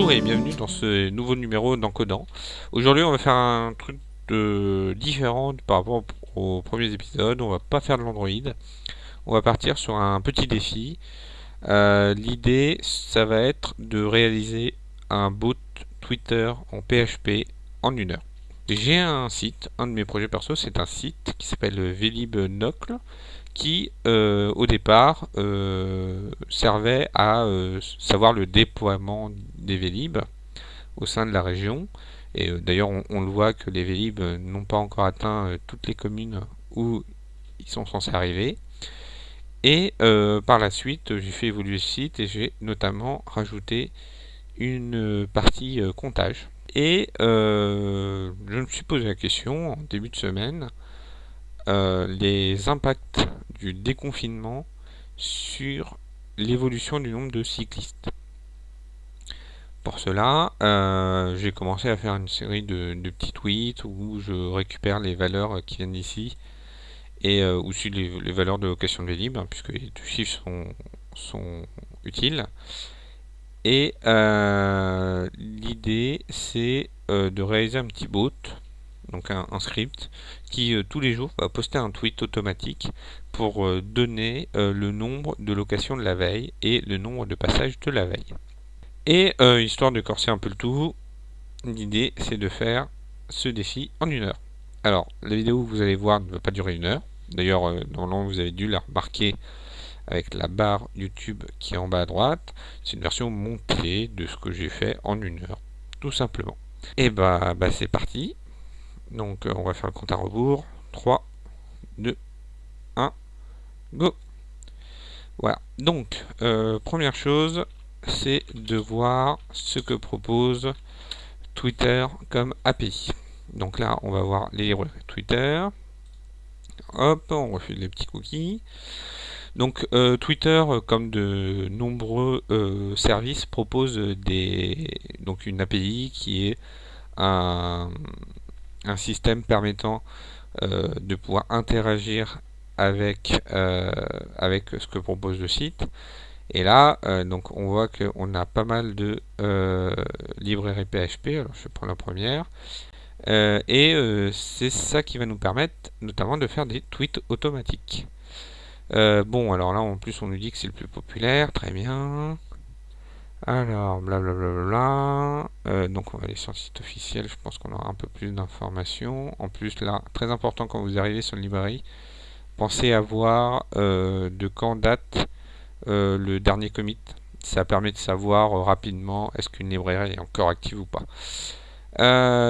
Bonjour et bienvenue dans ce nouveau numéro d'Encodant. Aujourd'hui on va faire un truc différent par rapport aux premiers épisodes. On va pas faire de l'Android. On va partir sur un petit défi. Euh, l'idée ça va être de réaliser un bot Twitter en PHP en une heure. J'ai un site, un de mes projets perso, c'est un site qui s'appelle Velib Nocle qui euh, au départ euh, servait à euh, savoir le déploiement des Vélib au sein de la région. Et d'ailleurs on, le voit que les Vélib n'ont pas encore atteint toutes les communes où ils sont censés arriver. Et par la suite j'ai fait évoluer le site et j'ai notamment rajouté une partie comptage. Et je me suis posé la question en début de semaine, les impacts du déconfinement sur l'évolution du nombre de cyclistes. Pour cela, euh, j'ai commencé à faire une série de, petits tweets où je récupère les valeurs qui viennent d'ici et euh, aussi les, valeurs de location de Vélib, puisque les deux chiffres sont, utiles. Et euh, l'idée, c'est de réaliser un petit bot donc un, script qui euh, tous les jours va poster un tweet automatique pour euh, donner euh, le nombre de locations de la veille et le nombre de passages de la veille. Et histoire de corser un peu le tout, l'idée c'est de faire ce défi en une heure. Alors la vidéo que vous allez voir ne va pas durer une heure. D'ailleurs normalement vous avez dû la remarquer avec la barre YouTube qui est en bas à droite. C'est une version montée de ce que j'ai fait en une heure, tout simplement. Et bah, bah c'est parti. Donc euh, on va faire le compte à rebours. 3, 2, 1, go Voilà. Donc, euh, première chose, c'est de voir ce que propose Twitter comme API. Donc là, on va voir les librairies Twitter. Hop, on refuse les petits cookies. Donc euh, Twitter, comme de nombreux services, propose des, donc une API qui est un, un système permettant euh, de pouvoir interagir avec, euh, avec ce que propose le site. Et là, euh, donc on voit qu'on a pas mal de librairies PHP. Alors je prends la première. et c'est ça qui va nous permettre notamment de faire des tweets automatiques. bon, alors là en plus on nous dit que c'est le plus populaire, très bien. Alors, blablabla. Euh, donc on va aller sur le site officiel, je pense qu'on aura un peu plus d'informations. En plus là, très important quand vous arrivez sur une librairie, pensez à voir euh, de quand date euh, le dernier commit. Ça permet de savoir rapidement est-ce qu'une librairie est encore active ou pas.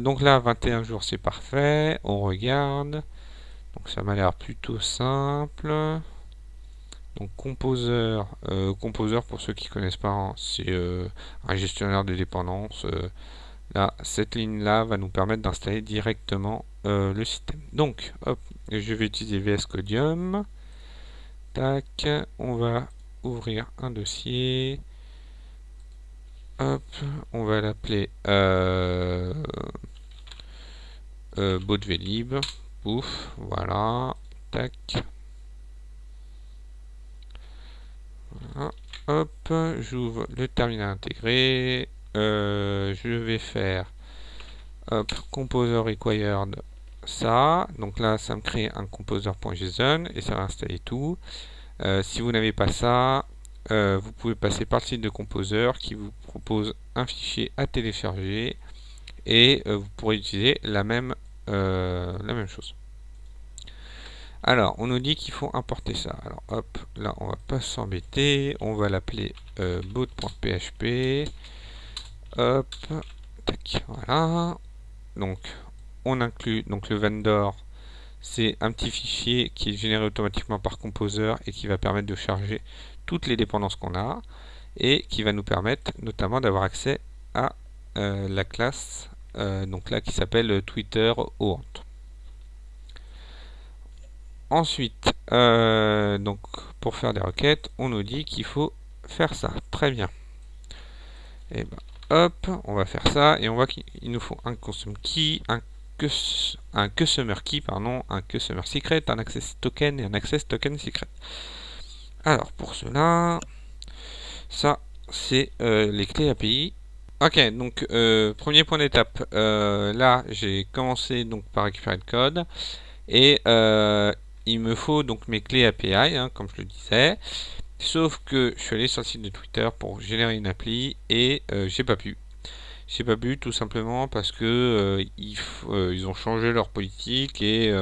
donc là, 21 jours c'est parfait. On regarde. Donc ça m'a l'air plutôt simple. Donc Composer, euh, Composer pour ceux qui connaissent pas, hein, c'est euh, un gestionnaire de dépendance. Euh, là, cette ligne là va nous permettre d'installer directement le système. Donc, hop, je vais utiliser VS Codium. Tac, on va ouvrir un dossier. Hop, on va l'appeler euh, Vélib. Pouf, voilà. Tac. Hop, j'ouvre le terminal intégré. Euh, je vais faire composer required ça. Donc là, ça me crée un composer.json et ça va installer tout. Euh, si vous n'avez pas ça, euh, vous pouvez passer par le site de Composer qui vous propose un fichier à télécharger et vous pourrez utiliser la même, la même chose. Alors, on nous dit qu'il faut importer ça. Alors, hop, là, on va pas s'embêter. On va l'appeler euh, boot.php. Hop, tac, voilà. Donc, on inclut donc le vendor. C'est un petit fichier qui est généré automatiquement par Composer et qui va permettre de charger toutes les dépendances qu'on a et qui va nous permettre notamment d'avoir accès à euh, la classe euh, donc là qui s'appelle Twitter OANT. Ensuite, euh, donc pour faire des requêtes, on nous dit qu'il faut faire ça. Très bien. Et eh ben, hop, on va faire ça et on voit qu'il nous faut un consume key, un, un customer key, pardon, un customer secret, un access token et un access token secret. Alors pour cela, ça c'est euh, les clés API Ok, donc euh, premier point d'étape. Là, j'ai commencé donc par récupérer le code et il me faut donc mes clés API, hein, comme je le disais. Sauf que je suis allé sur le site de Twitter pour générer une appli et j'ai pas pu. J'ai pas pu tout simplement parce que ils, ils, ont changé leur politique et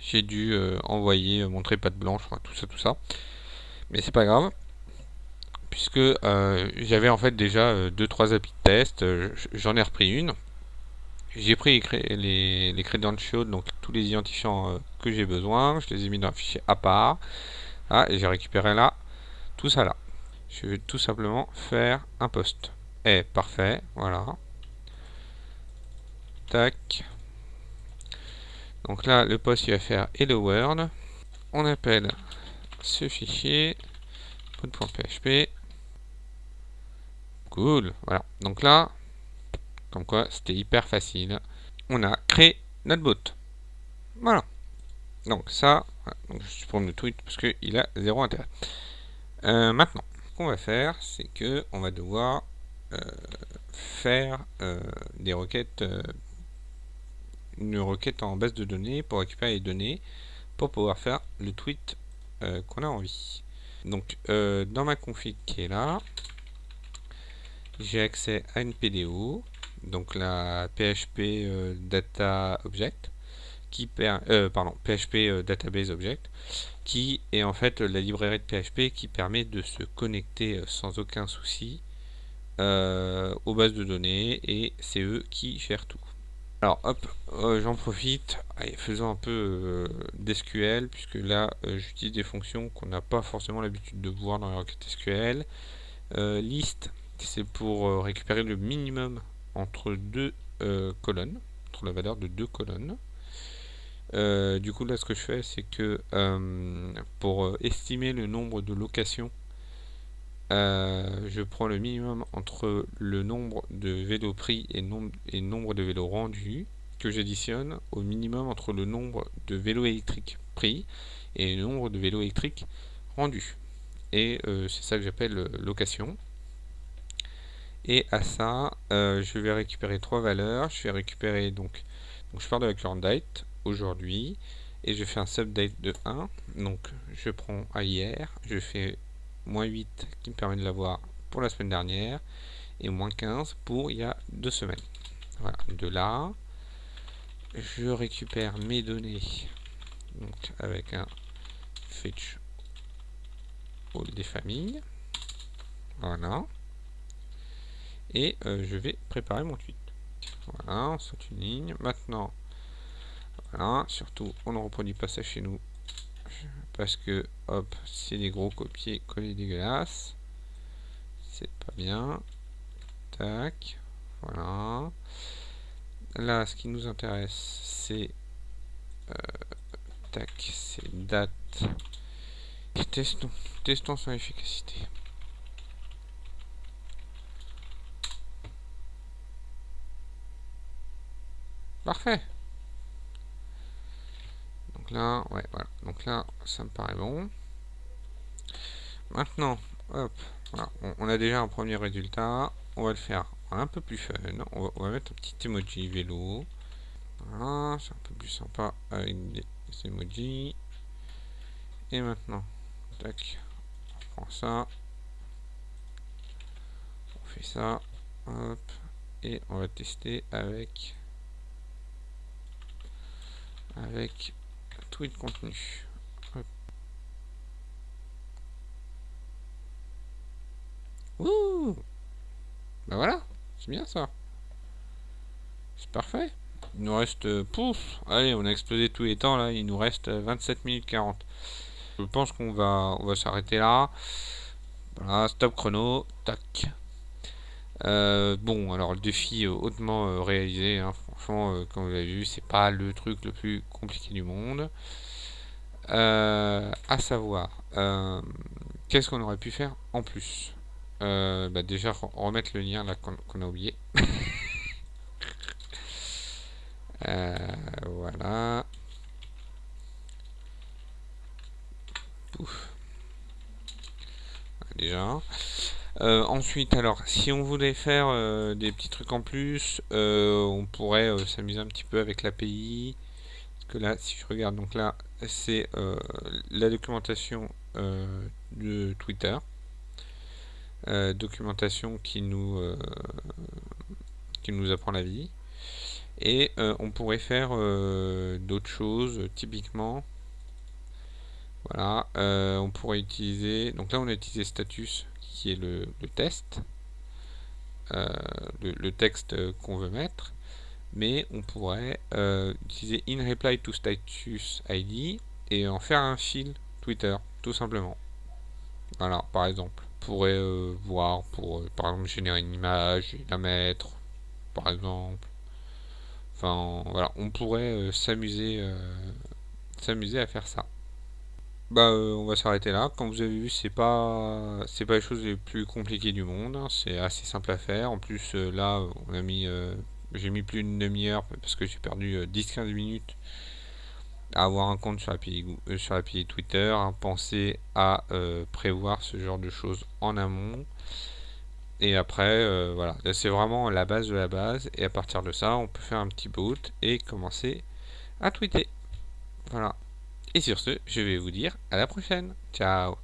j'ai dû envoyer mon trépas de blanche, tout ça, tout ça. Mais c'est pas grave puisque euh, j'avais en fait déjà 2-3 euh, applis de test, euh, j'en ai repris une. J'ai pris les, les, credentials, donc tous les identifiants que j'ai besoin, je les ai mis dans un fichier à part. Ah, et j'ai récupéré là, tout ça là. Je vais tout simplement faire un post. Eh, parfait, voilà. Tac. Donc là, le post, il va faire Hello World. On appelle ce fichier .php Cool, voilà. Donc là, comme quoi c'était hyper facile. On a créé notre bot. Voilà. Donc ça, je supprime le tweet parce qu'il a zéro intérêt. Euh, maintenant, ce qu'on va faire, c'est que on va devoir euh, faire euh, des requêtes, une requête en base de données pour récupérer les données pour pouvoir faire le tweet qu'on a envie. Donc dans ma config qui est là, j'ai accès à une PDO, donc la PHP euh, Data Object, qui euh, pardon, PHP euh, Database Object, qui est en fait la librairie de PHP qui permet de se connecter sans aucun souci aux bases de données et c'est eux qui gèrent tout. Alors hop, j'en profite, allez, faisons un peu d'SQL, puisque là j'utilise des fonctions qu'on n'a pas forcément l'habitude de voir dans les requêtes SQL. liste, c'est pour euh, récupérer le minimum entre deux euh, colonnes, entre la valeur de deux colonnes. Euh, du coup là ce que je fais c'est que pour estimer le nombre de locations je prends le minimum entre le nombre de vélos pris et, nombre, et nombre de vélos rendus que j'additionne au minimum entre le nombre de vélos électriques pris et le nombre de vélos électriques rendus et c'est ça que j'appelle location et à ça, euh, je vais récupérer trois valeurs. Je vais récupérer donc, donc je pars de la current date aujourd'hui et je fais un subdate de 1. Donc je prends à hier, je fais moins 8 qui me permet de l'avoir pour la semaine dernière et moins 15 pour il y a deux semaines. Voilà, de là, je récupère mes données donc avec un fetch all des familles. Voilà et euh, je vais préparer mon tweet. Voilà, on saute une ligne. Maintenant, voilà, surtout on ne reproduit pas ça chez nous parce que hop, c'est des gros copier coller dégueulasses. C'est pas bien. Tac, voilà. Là, ce qui nous intéresse, c'est euh, tac, c'est date. testons, testons son efficacité. Parfait. Donc là, ouais, voilà. Donc là, ça me paraît bon. Maintenant, hop, on, a déjà un premier résultat. On va le faire un peu plus fun. On va, mettre un petit emoji vélo. C'est un peu plus sympa avec des, emojis. Et maintenant, tac, on prend ça. On fait ça. Hop. Et on va tester avec avec tweet contenu. Ouh Bah voilà, c'est bien ça. C'est parfait. Il nous reste... Euh, pouf Allez, on a explosé tous les temps là, il nous reste 27 minutes 40. Je pense qu'on va, on va s'arrêter là. Voilà, stop chrono, tac. Euh, bon, alors le défi euh, hautement réalisé, hein, euh, comme vous l'avez vu, c'est pas le truc le plus compliqué du monde. Euh, à savoir, euh, qu'est-ce qu'on aurait pu faire en plus? Bah, Déjà, remettre le lien là qu'on a oublié. voilà. Déjà. Euh, ensuite, alors, si on voulait faire euh, des petits trucs en plus, euh, on pourrait s'amuser un petit peu avec l'API. Parce que là, si je regarde, donc là, c'est la documentation de Twitter. documentation qui nous, qui nous apprend la vie. Et on pourrait faire d'autres choses, typiquement. Voilà, on pourrait utiliser. Donc là, on a utilisé status qui est le, test, euh, le, texte qu'on veut mettre, mais on pourrait euh, utiliser in reply to status ID et en faire un fil Twitter, tout simplement. Voilà, par exemple. On pourrait euh, voir pour, par exemple, générer une image la mettre, par exemple. Enfin, voilà, on pourrait s'amuser s'amuser à faire ça. Bah, euh, on va s'arrêter là. Comme vous avez vu, c'est pas c'est pas les choses les plus compliquées du monde. Hein. C'est assez simple à faire. En plus, euh, là, on a mis euh, j'ai mis plus d'une demi-heure parce que j'ai perdu 10-15 minutes à avoir un compte sur l'API sur Twitter. Hein. Pensez à prévoir ce genre de choses en amont. Et après, voilà, c'est vraiment la base de la base. Et à partir de ça, on peut faire un petit boot et commencer à tweeter. Voilà. Et sur ce, je vais vous dire à la prochaine. Ciao